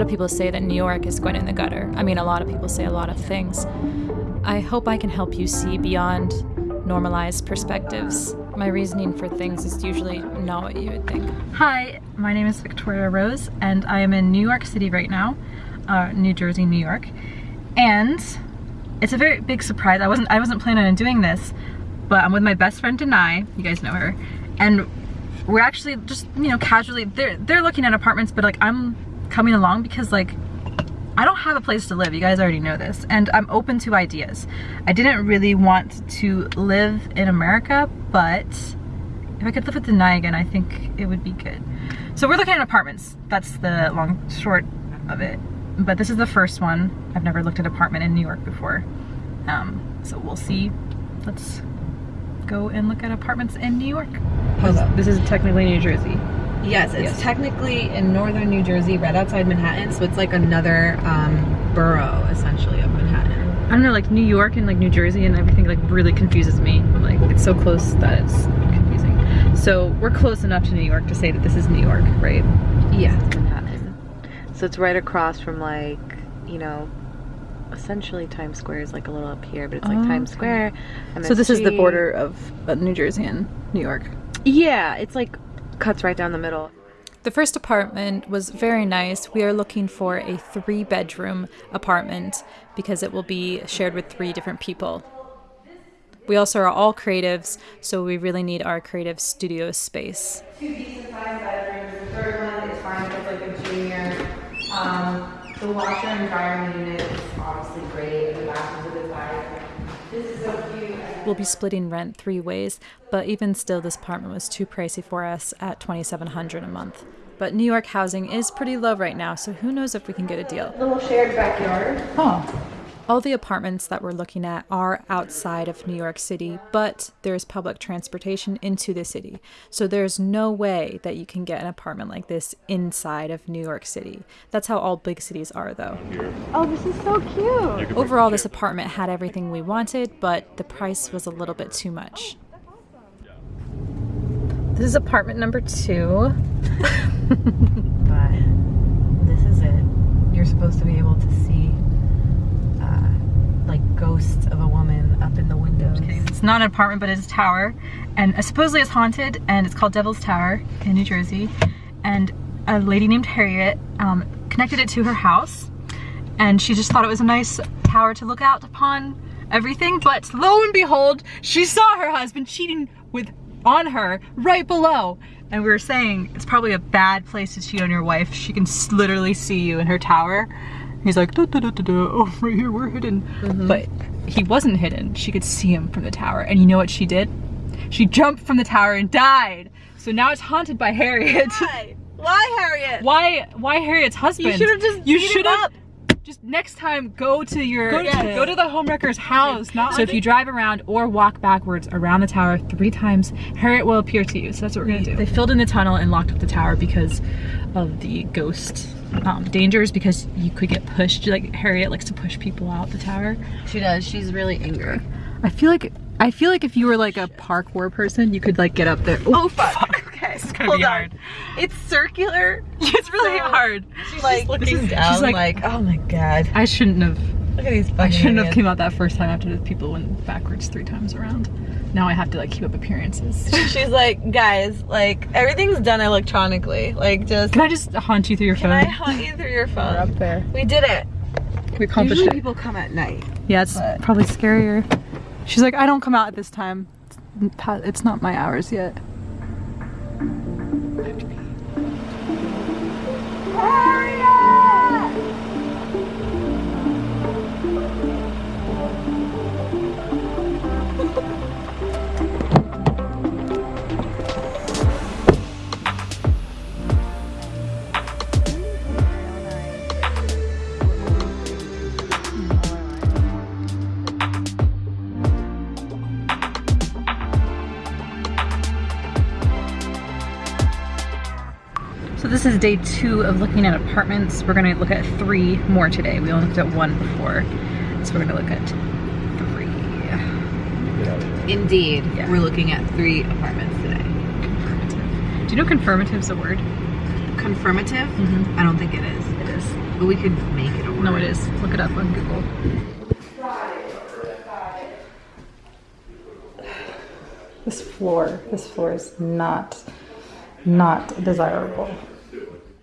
lot of people say that New York is going in the gutter. I mean, a lot of people say a lot of things. I hope I can help you see beyond normalized perspectives. My reasoning for things is usually not what you would think. Hi, my name is Victoria Rose, and I am in New York City right now, uh, New Jersey, New York, and it's a very big surprise. I wasn't I wasn't planning on doing this, but I'm with my best friend Denai. You guys know her, and we're actually just you know casually they're they're looking at apartments, but like I'm coming along because like I don't have a place to live. You guys already know this, and I'm open to ideas. I didn't really want to live in America, but if I could live with Denai again, I think it would be good. So we're looking at apartments. That's the long short of it but this is the first one. I've never looked at an apartment in New York before. Um, so we'll see. Let's go and look at apartments in New York. This, this is technically New Jersey. Yes, it's Yes. technically in northern New Jersey, right outside Manhattan, so it's like another um, borough, essentially, of Manhattan. I don't know, like New York and like New Jersey and everything like really confuses me. Like it's so close that it's confusing. So we're close enough to New York to say that this is New York, right? Yeah, Manhattan. So it's right across from like, you know, essentially Times Square is like a little up here, but it's like Oh, Times okay. Square. So this is the border of uh, New Jersey and New York. Yeah, it's like cuts right down the middle. The first apartment was very nice. We are looking for a three bedroom apartment because it will be shared with three different people. We also are all creatives, so we really need our creative studio space. two decent sized bedrooms. The third one is fine with like a junior. Um, the washer and dryer unit is obviously great. The bathroom's a good size. This is so cute. We'll be splitting rent three ways, but even still, this apartment was too pricey for us at 2700 a month. But New York housing is pretty low right now, so who knows if we can get a deal. Little shared backyard. Oh. All the apartments that we're looking at are outside of New York City, but there's public transportation into the city. So there's no way that you can get an apartment like this inside of New York City. That's how all big cities are, though. Oh, this is so cute. Overall, this apartment had everything we wanted, but the price was a little bit too much. This is apartment number two. But this is it. You're supposed to be able to see like ghosts of a woman up in the windows. It's not an apartment, but it's a tower, and supposedly it's haunted, and it's called Devil's Tower in New Jersey. And a lady named Harriet um, connected it to her house, and she just thought it was a nice tower to look out upon everything. But lo and behold, she saw her husband cheating with on her right below. And we were saying it's probably a bad place to cheat on your wife. She can literally see you in her tower. He's like, da, da, da, da, da. oh, right here, we're hidden. Mm-hmm. But he wasn't hidden. She could see him from the tower. And you know what she did? She jumped from the tower and died. So now it's haunted by Harriet. Why? Why, Harriet? why? Why Harriet's husband? You should have just You should have. Just next time, go to your Go to- yeah, go to the homewrecker's house. Not so if you drive around or walk backwards around the tower three times, Harriet will appear to you. So that's what we're gonna do. They filled in the tunnel and locked up the tower because of the ghost um, dangers. Because you could get pushed. Like Harriet likes to push people out the tower. She does. She's really angry. I feel like I feel like if you were like a parkour person, you could like get up there. Oh fuck. Okay. It's gonna Hold be on. hard. It's circular. It's really So- hard. She's like looking is- down. she's like, like- oh my god. I shouldn't have. Look at these I shouldn't have idiots. came out that first time after the people went backwards three times around. Now I have to like keep up appearances. She's like, guys, like everything's done electronically. Like just Can I just haunt you through your can phone? Can I haunt you through your phone? We're up there. We did it. We accomplished Usually it. people come at night. Yeah, it's but- probably scarier. She's like, I don't come out at this time. It's It's not my hours yet. This is day two of looking at apartments. We're gonna look at three more today. We only looked at one before. So we're gonna look at three. Indeed. Yeah. We're looking at three apartments today. Do you know confirmative's a word? Confirmative? Mhm. I don't think it is. It is. But we could make it a word. No, it is. Look it up on Google. This floor, this floor is not, not desirable.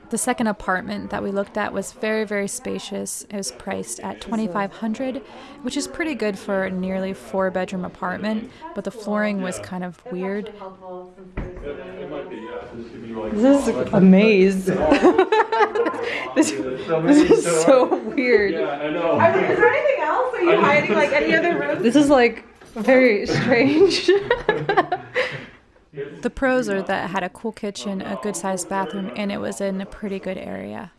The second apartment that we looked at was very, very spacious. It was priced at 2500 which is pretty good for a nearly four bedroom apartment, but the flooring was kind of weird. This is a maze. this, this is so weird. I mean, is there anything else? Are you hiding like any other room? This is like very strange. The pros are that it had a cool kitchen, a good sized bathroom, and it was in a pretty good area.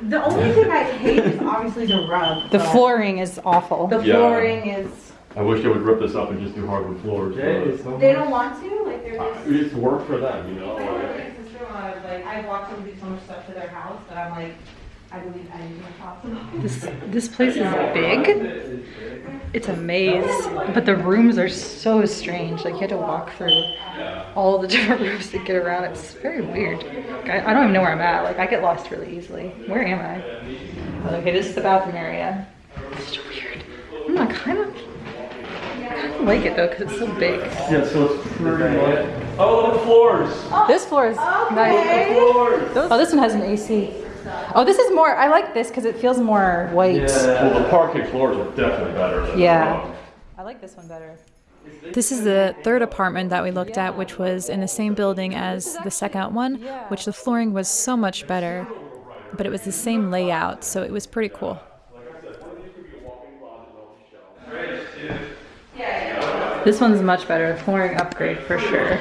The only thing I hate is obviously the rug. the flooring is awful. The Yeah. flooring is. I wish they would rip this up and just do hardwood floors. but They don't want to. Like they're uh, just. It's work for them, you know. Like, my sister-in-law like, I've watched them do so much stuff to their house that I'm like, I believe anything is possible. This this place is big. It's a maze, but the rooms are so strange. Like you had to walk through all the different rooms to get around. It's very weird. Like, I, I don't even know where I'm at. Like I get lost really easily. Where am I? Okay, this is the bathroom area. It's such weird. Mm, I kind of, I kind of like it though because it's so big. Yeah, so it's pretty much. Oh, the floors. This floor is nice. Floors. Oh, this one has an AC. Oh, this is more. I like this because it feels more white. Yeah. Well, the parquet floors are definitely better than. Yeah. I like this one better. This is the third apartment that we looked at, which was in the same building as the second one, which the flooring was so much better, but it was the same layout, so it was pretty cool. This one's much better. Flooring upgrade for sure.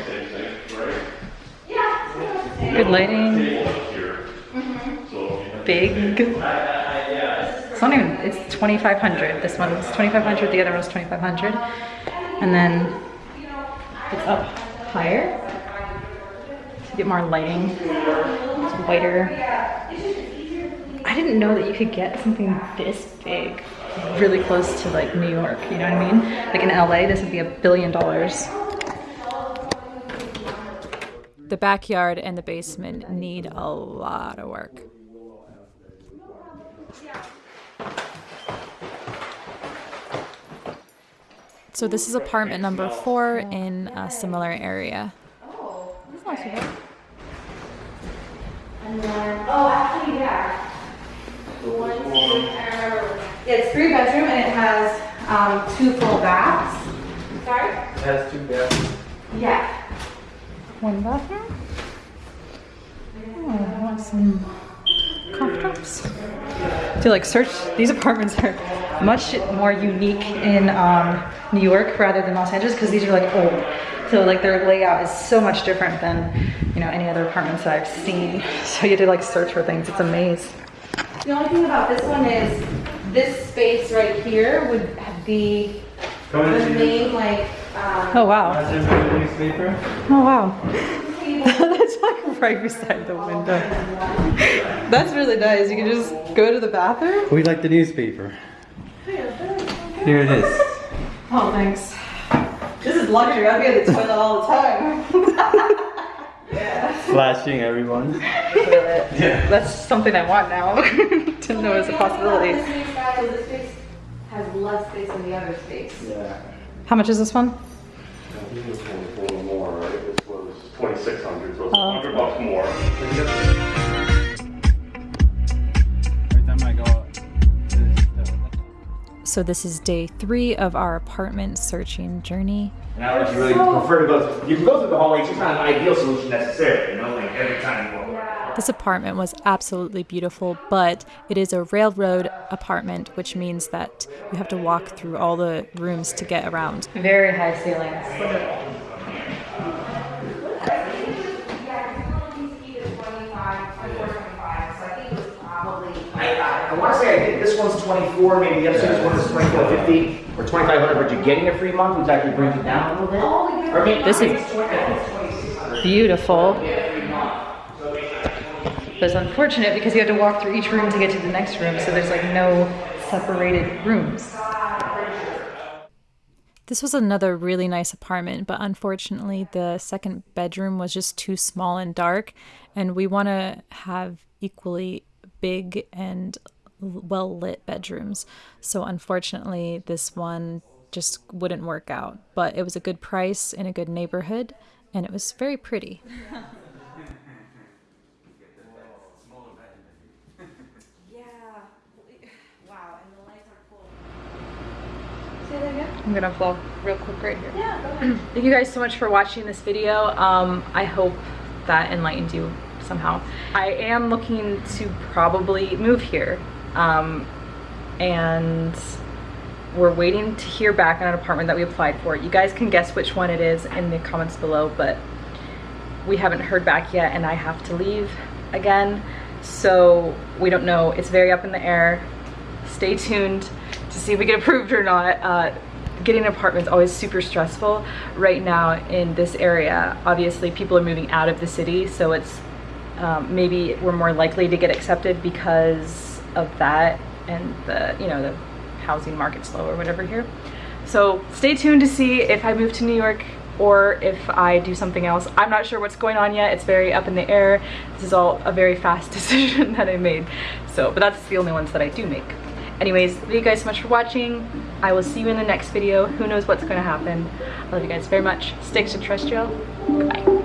Good lighting. Big. It's not even, it's 2,500. This one's 2,500, the other one's 2,500. And then it's up higher to get more lighting. It's whiter. I didn't know that you could get something this big really close to like New York, you know what I mean? Like in LA, this would be a billion dollars. The backyard and the basement need a lot of work. So this is apartment number four in a similar area. Oh, this is nice. And then, oh, actually, yeah. One, two, Yeah, it's three bedroom and it has um, two full baths. Sorry? It has two baths. Yeah. One bathroom. Oh, I want some countertops. I feel like search, these apartments are much more unique in um, New York rather than Los Angeles because these are like old. So like their layout is so much different than, you know, any other apartments that I've seen. So you had to like search for things. It's a maze. The only thing about this one is this space right here would be the main like, um, Oh wow. That's in the newspaper. Oh wow. That's right beside the window. That's really nice. You can just go to the bathroom. We like the newspaper. Here it is. Oh, thanks. This is luxury. I'll be at the toilet all the time. Flashing everyone. yeah. That's something I want now to know as a possibility. This space, guys, this space has less space than the other space. Yeah. How much is this one? I think this one was a little more, right? This was twenty-six hundred, so it's uh-huh. a hundred bucks more. Every time I go up, this, So this is day three of our apartment searching journey. And I would really prefer to go. You can go through the hallway. It's just not an ideal solution necessarily. You know, like every time you go. This apartment was absolutely beautiful, but it is a railroad apartment, which means that you have to walk through all the rooms to get around. Very high ceilings. I, I want to say I think this one's 24. Maybe the upstairs one is 2450 or 2500. But you're getting a free month, which actually brings it down a little bit. Oh, or maybe This is beautiful. But it's unfortunate because you have to walk through each room to get to the next room, so there's like no separated rooms. This was another really nice apartment, but unfortunately, the second bedroom was just too small and dark, and we want to have equally big and well lit bedrooms. So, unfortunately, this one just wouldn't work out, but it was a good price in a good neighborhood, and it was very pretty. I'm gonna vlog real quick right here. Thank you guys so much for watching this video. Um, I hope that enlightened you somehow. I am looking to probably move here. Um, and we're waiting to hear back on an apartment that we applied for. You guys can guess which one it is in the comments below, but we haven't heard back yet and I have to leave again. So we don't know. It's very up in the air. Stay tuned to see if we get approved or not. Uh, getting an apartment is always super stressful. Right now in this area, obviously people are moving out of the city, so it's um, maybe we're more likely to get accepted because of that and the, you know, the housing market slow or whatever here. So stay tuned to see if I move to New York or if I do something else. I'm not sure what's going on yet. It's very up in the air. This is all a very fast decision that I made. So, but that's the only ones that I do make. Anyways, thank you guys so much for watching. I will see you in the next video. Who knows what's going to happen. I love you guys very much. Stay extraterrestrial. Goodbye.